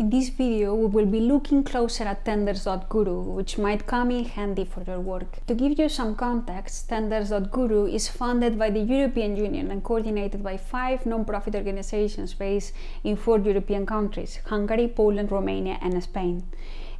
In this video, we will be looking closer at Tenders.guru, which might come in handy for your work. To give you some context, Tenders.guru is funded by the European Union and coordinated by five non-profit organizations based in four European countries, Hungary, Poland, Romania and Spain.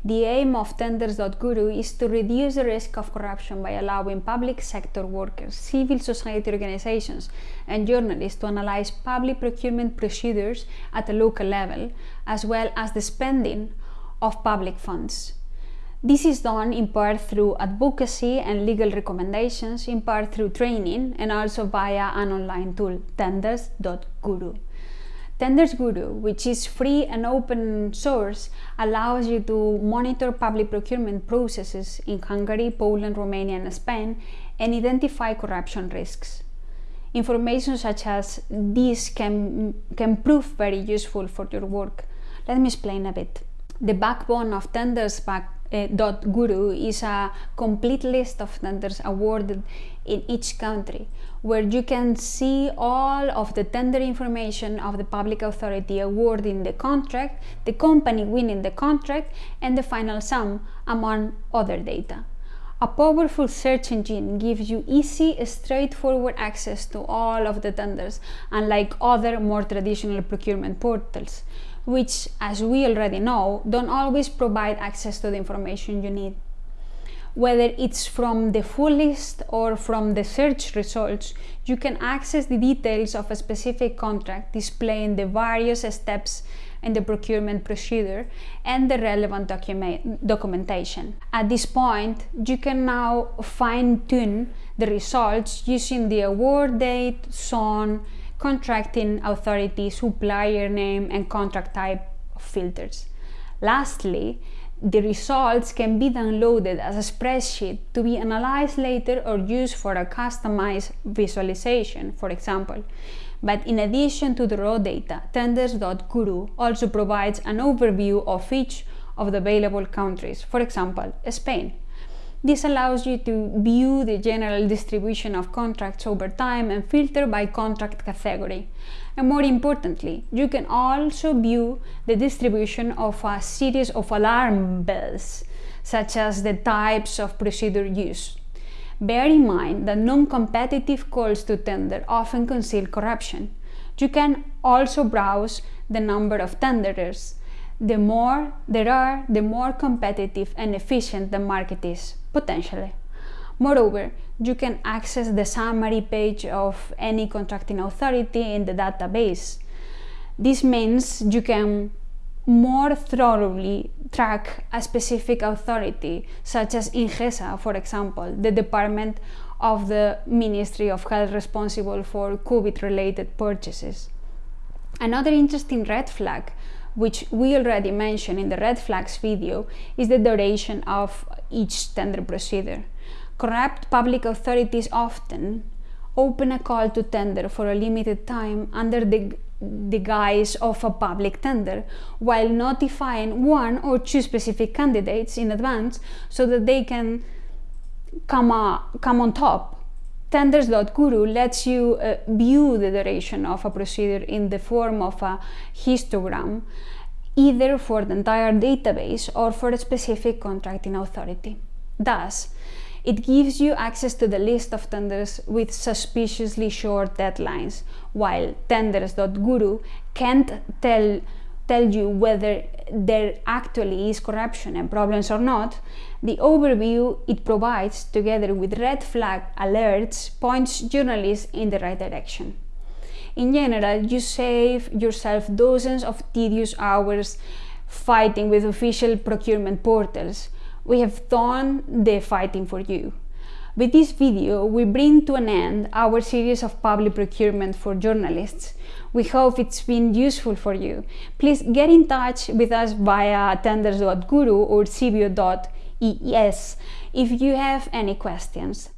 The aim of Tenders.guru is to reduce the risk of corruption by allowing public sector workers, civil society organizations, and journalists to analyze public procurement procedures at a local level, as well as the spending of public funds. This is done in part through advocacy and legal recommendations, in part through training, and also via an online tool, tenders.guru. Tenders Guru, which is free and open source, allows you to monitor public procurement processes in Hungary, Poland, Romania and Spain and identify corruption risks. Information such as this can, can prove very useful for your work. Let me explain a bit. The backbone of Tenders back, uh, Guru is a complete list of tenders awarded in each country where you can see all of the tender information of the public authority awarding the contract, the company winning the contract and the final sum among other data. A powerful search engine gives you easy, straightforward access to all of the tenders, unlike other more traditional procurement portals, which, as we already know, don't always provide access to the information you need. Whether it's from the full list or from the search results, you can access the details of a specific contract displaying the various steps in the procurement procedure and the relevant documentation. At this point, you can now fine-tune the results using the award date, zone, contracting authority, supplier name, and contract type filters. Lastly, the results can be downloaded as a spreadsheet to be analyzed later or used for a customized visualization, for example. But in addition to the raw data, Tenders.guru also provides an overview of each of the available countries, for example, Spain. This allows you to view the general distribution of contracts over time and filter by contract category. And more importantly, you can also view the distribution of a series of alarm bells, such as the types of procedure used. Bear in mind that non-competitive calls to tender often conceal corruption. You can also browse the number of tenderers. The more there are, the more competitive and efficient the market is, potentially. Moreover, you can access the summary page of any contracting authority in the database. This means you can more thoroughly track a specific authority, such as INGESA, for example, the department of the Ministry of Health responsible for COVID-related purchases. Another interesting red flag, which we already mentioned in the red flags video, is the duration of each tender procedure corrupt public authorities often open a call to tender for a limited time under the, the guise of a public tender, while notifying one or two specific candidates in advance so that they can come, come on top. Tenders.guru lets you uh, view the duration of a procedure in the form of a histogram, either for the entire database or for a specific contracting authority. Thus, it gives you access to the list of tenders with suspiciously short deadlines, while tenders.guru can't tell, tell you whether there actually is corruption and problems or not. The overview it provides, together with red flag alerts, points journalists in the right direction. In general, you save yourself dozens of tedious hours fighting with official procurement portals, we have done the fighting for you. With this video, we bring to an end our series of public procurement for journalists. We hope it's been useful for you. Please get in touch with us via tenders.guru or civio.es if you have any questions.